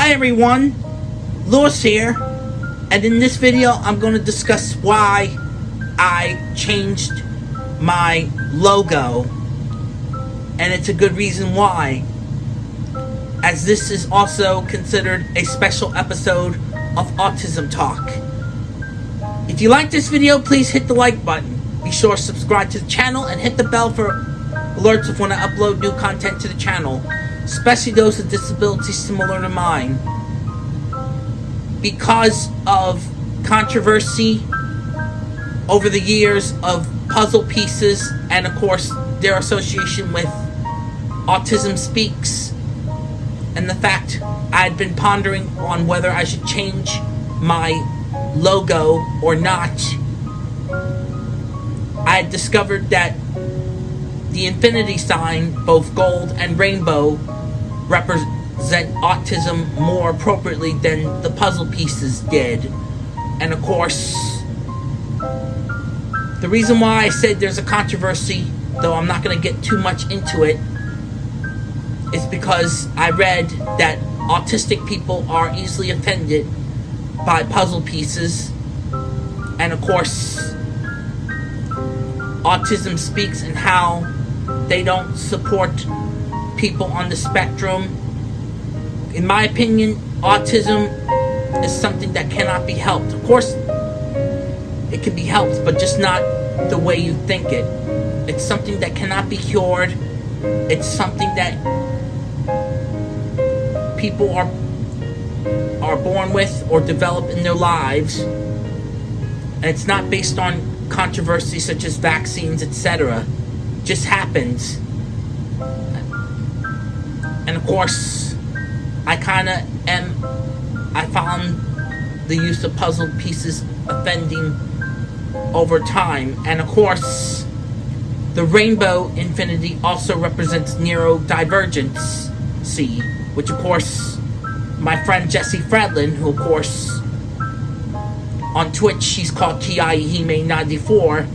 Hi everyone, Lewis here, and in this video I'm going to discuss why I changed my logo, and it's a good reason why, as this is also considered a special episode of Autism Talk. If you like this video, please hit the like button. Be sure to subscribe to the channel and hit the bell for alerts of when I upload new content to the channel, especially those with disabilities similar to mine. Because of controversy over the years of puzzle pieces and of course their association with Autism Speaks and the fact I'd been pondering on whether I should change my logo or not, I had discovered that the infinity sign, both gold and rainbow, represent autism more appropriately than the puzzle pieces did. And of course, the reason why I said there's a controversy, though I'm not going to get too much into it, is because I read that autistic people are easily offended by puzzle pieces. And of course, Autism Speaks and how they don't support people on the spectrum. In my opinion, autism is something that cannot be helped. Of course, it can be helped, but just not the way you think it. It's something that cannot be cured. It's something that people are are born with or develop in their lives. And it's not based on controversy such as vaccines, etc just happens. And of course, I kind of am. I found the use of puzzle pieces offending over time. And of course, the rainbow infinity also represents neurodivergence, see, which of course, my friend Jesse Fredlin, who of course, on Twitch, she's called Kiaihime94,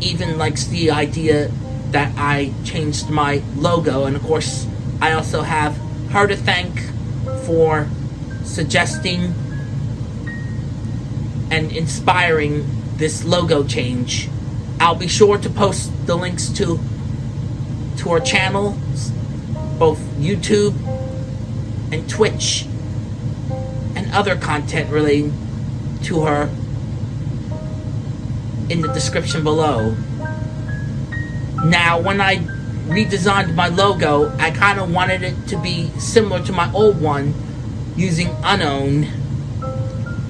even likes the idea that I changed my logo. And of course, I also have her to thank for suggesting and inspiring this logo change. I'll be sure to post the links to to our channel, both YouTube and Twitch, and other content relating to her in the description below. Now, when I redesigned my logo, I kind of wanted it to be similar to my old one using Unown,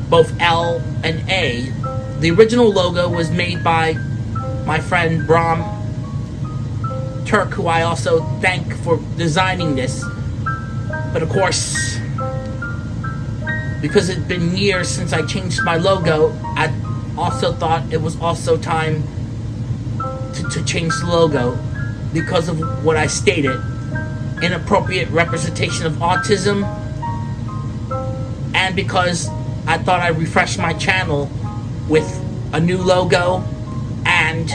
both L and A. The original logo was made by my friend Bram Turk, who I also thank for designing this. But of course, because it's been years since I changed my logo, I also thought it was also time to, to change the logo because of what I stated. Inappropriate representation of autism and because I thought I'd refresh my channel with a new logo and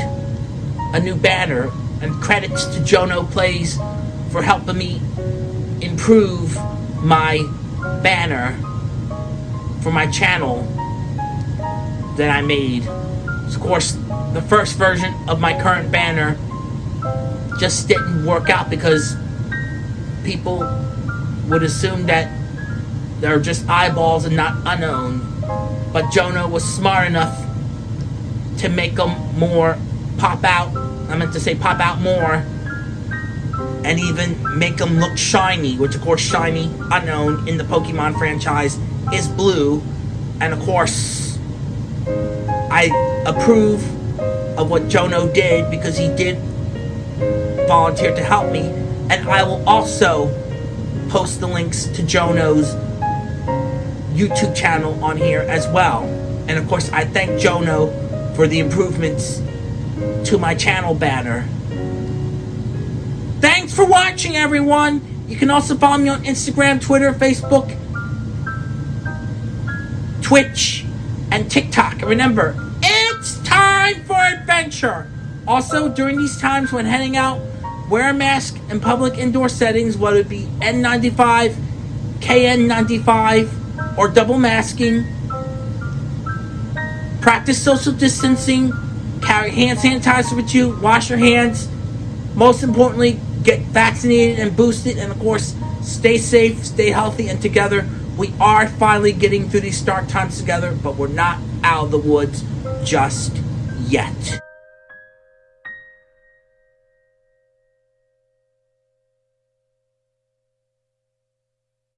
a new banner and credits to Jono Plays for helping me improve my banner for my channel that I made. Of course, the first version of my current banner just didn't work out because people would assume that they're just eyeballs and not Unown. But Jono was smart enough to make them more pop out. I meant to say pop out more. And even make them look shiny, which of course shiny, Unown in the Pokemon franchise, is blue. And of course, I approve of what Jono did because he did volunteer to help me. And I will also post the links to Jono's YouTube channel on here as well. And of course, I thank Jono for the improvements to my channel banner. Thanks for watching, everyone! You can also follow me on Instagram, Twitter, Facebook, Twitch, and TikTok. Remember, it's time for adventure. Also, during these times when heading out wear a mask in public indoor settings, whether it be N95, KN95, or double masking. Practice social distancing. Carry hand sanitizer with you. Wash your hands. Most importantly, get vaccinated and boosted. And of course, stay safe, stay healthy, and together. We are finally getting through these dark times together, but we're not out of the woods just yet.